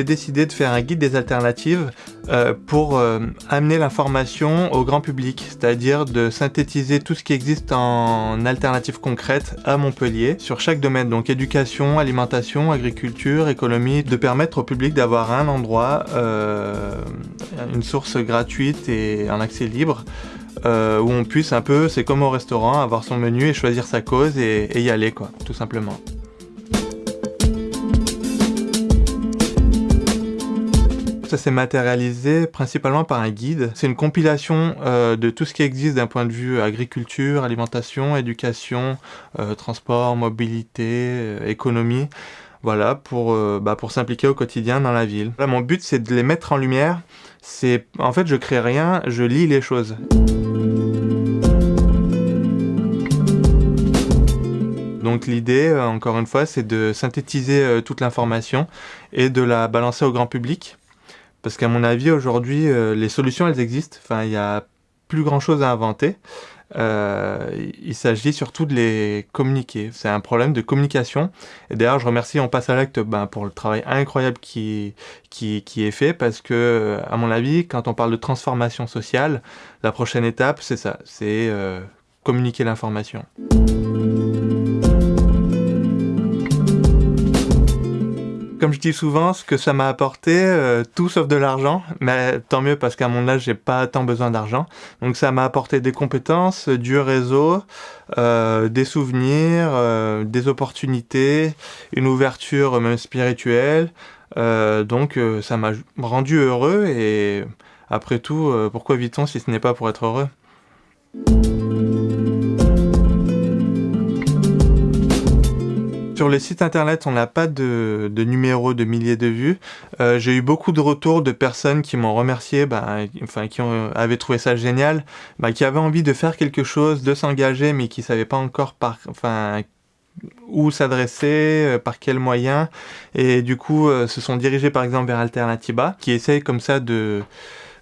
j'ai décidé de faire un guide des alternatives euh, pour euh, amener l'information au grand public, c'est-à-dire de synthétiser tout ce qui existe en alternatives concrètes à Montpellier sur chaque domaine, donc éducation, alimentation, agriculture, économie, de permettre au public d'avoir un endroit, euh, une source gratuite et un accès libre où on puisse un peu, c'est comme au restaurant, avoir son menu et choisir sa cause et, et y aller quoi, tout simplement. Ça s'est matérialisé principalement par un guide. C'est une compilation euh, de tout ce qui existe d'un point de vue agriculture, alimentation, éducation, euh, transport, mobilité, euh, économie. Voilà, pour, bah, pour s'impliquer au quotidien dans la ville. Là, mon but, c'est de les mettre en lumière. C'est, En fait, je crée rien, je lis les choses. Donc l'idée, encore une fois, c'est de synthétiser toute l'information et de la balancer au grand public parce qu'à mon avis, aujourd'hui, euh, les solutions, elles existent. Enfin, il n'y a plus grand-chose à inventer. Euh, il s'agit surtout de les communiquer. C'est un problème de communication. Et d'ailleurs, je remercie On passe à l'acte ben, pour le travail incroyable qui, qui, est fait parce que, à mon avis, quand on parle de transformation sociale, la prochaine étape, c'est ça, c'est euh, communiquer l'information. Comme je dis souvent, ce que ça m'a apporté, euh, tout sauf de l'argent, mais tant mieux parce qu'à mon âge, j'ai pas tant besoin d'argent. Donc ça m'a apporté des compétences, du réseau, euh, des souvenirs, euh, des opportunités, une ouverture même spirituelle. donc ça m'a rendu heureux et après tout, pourquoi vit-on si ce n'est pas pour être heureux? Sur les sites internet, on n'a pas de, numéro de milliers de vues. Euh, j'ai eu beaucoup de retours de personnes qui m'ont remercié, bah, enfin, qui avaient trouvé ça génial, bah, qui avaient envie de faire quelque chose, de s'engager, mais qui ne savaient pas encore par, où s'adresser, euh, par quels moyens, et du coup euh, se sont dirigés par exemple vers Alternatiba, qui essaye comme ça de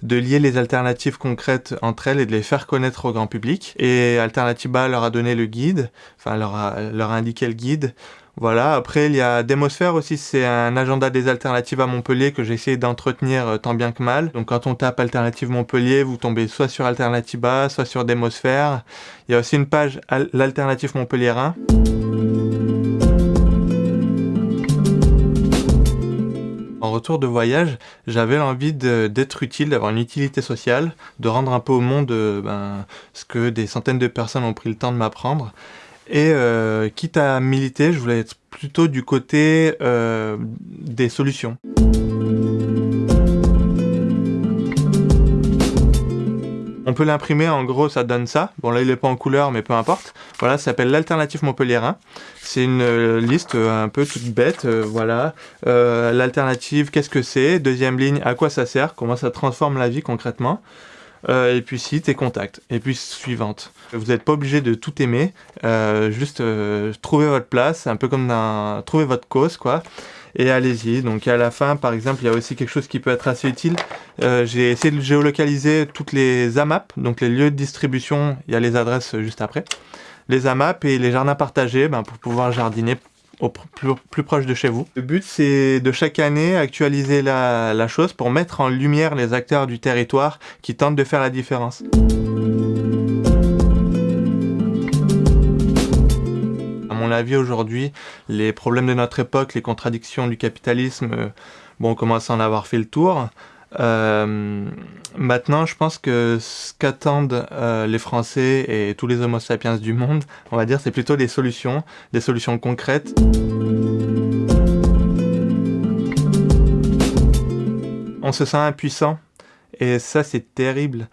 de lier les alternatives concrètes entre elles et de les faire connaître au grand public. Et Alternativa leur a donné le guide, enfin leur a indiqué le guide. Voilà, après il y a Démosphère aussi, c'est un agenda des alternatives à Montpellier que j'ai essayé d'entretenir euh, tant bien que mal. Donc quand on tape Alternative Montpellier, vous tombez soit sur Alternativa, soit sur Démosphère. Il y a aussi une page l'Alternative Montpelliérain. En retour de voyage, j'avais l'envie d'être utile, d'avoir une utilité sociale, de rendre un peu au monde euh, ben, ce que des centaines de personnes ont pris le temps de m'apprendre. Et euh, quitte à militer, je voulais être plutôt du côté euh, des solutions. On peut l'imprimer, en gros, ça donne ça. Bon, là, il n'est pas en couleur, mais peu importe. Voilà, ça s'appelle l'alternative montpelliérain. C'est une euh, liste un peu toute bête, voilà. L'alternative, qu'est-ce que c'est? Deuxième ligne, à quoi ça sert? Comment ça transforme la vie concrètement? Et puis site et contact. Et puis suivante. Vous n'êtes pas obligé de tout aimer, juste trouver votre place, un peu comme trouver votre cause, quoi et allez-y. Donc à la fin, par exemple, il y a aussi quelque chose qui peut être assez utile. Euh, j'ai essayé de géolocaliser toutes les AMAP, donc les lieux de distribution, il y a les adresses juste après. Les AMAP et les jardins partagés ben, pour pouvoir jardiner au plus, proche de chez vous. Le but, c'est de chaque année actualiser la, chose pour mettre en lumière les acteurs du territoire qui tentent de faire la différence. la vie aujourd'hui, les problèmes de notre époque, les contradictions du capitalisme, euh, bon, on commence à en avoir fait le tour. Euh, maintenant, je pense que ce qu'attendent euh, les Français et tous les Homo sapiens du monde, on va dire, c'est plutôt des solutions, des solutions concrètes. On se sent impuissant et ça, c'est terrible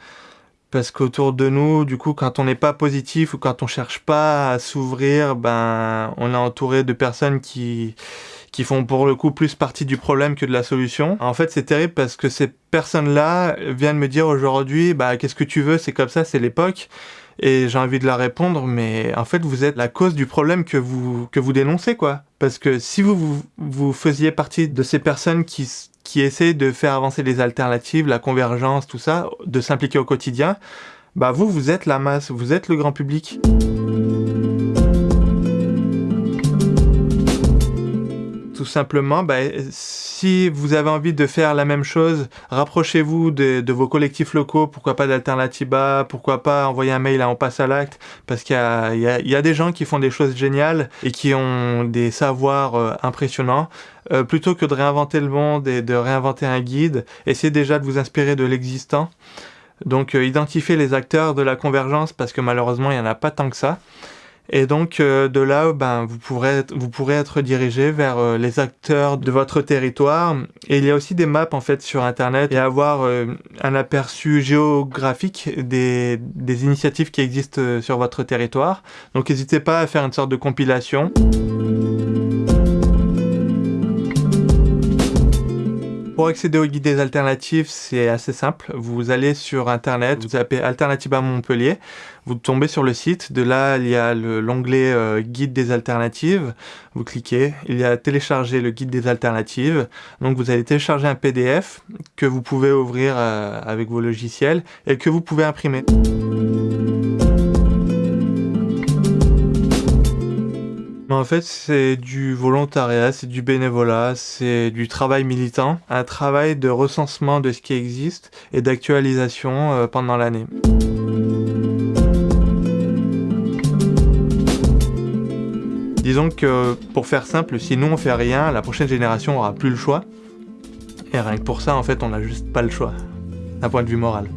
parce qu'autour de nous, du coup, quand on n'est pas positif ou quand on cherche pas à s'ouvrir, ben, on est entouré de personnes qui qui font pour le coup plus partie du problème que de la solution. En fait, c'est terrible parce que ces personnes-là viennent me dire aujourd'hui, bah, qu'est-ce que tu veux, c'est comme ça, c'est l'époque. Et j'ai envie de leur répondre, mais en fait, vous êtes la cause du problème que vous, que vous dénoncez, quoi. Parce que si vous, vous, faisiez partie de ces personnes qui, qui essaient de faire avancer les alternatives, la convergence, tout ça, de s'impliquer au quotidien, bah vous, vous êtes la masse, vous êtes le grand public. Tout simplement, bah, si vous avez envie de faire la même chose, rapprochez-vous de, vos collectifs locaux, pourquoi pas d'Alternatiba, pourquoi pas envoyer un mail à On passe à l'acte, parce qu'il y, y a, des gens qui font des choses géniales et qui ont des savoirs euh, impressionnants. Euh, plutôt que de réinventer le monde et de réinventer un guide, essayez déjà de vous inspirer de l'existant. Donc euh, identifiez les acteurs de la convergence parce que malheureusement il n'y en a pas tant que ça. Et donc euh, de là, ben, vous, pourrez être, vous pourrez être dirigé vers euh, les acteurs de votre territoire. Et il y a aussi des maps en fait sur Internet et avoir euh, un aperçu géographique des, des initiatives qui existent sur votre territoire. Donc n'hésitez pas à faire une sorte de compilation. Pour accéder au guide des alternatives, c'est assez simple. Vous allez sur internet, vous tapez Alternativa Montpellier, vous tombez sur le site. De là, il y a l'onglet euh, guide des alternatives. Vous cliquez, il y a télécharger le guide des alternatives. Donc vous allez télécharger un PDF que vous pouvez ouvrir euh, avec vos logiciels et que vous pouvez imprimer. En fait, c'est du volontariat, c'est du bénévolat, c'est du travail militant, un travail de recensement de ce qui existe et d'actualisation euh, pendant l'année. Disons que, pour faire simple, si nous on fait rien, la prochaine génération aura plus le choix. Et rien que pour ça, en fait, on n'a juste pas le choix, d'un point de vue moral.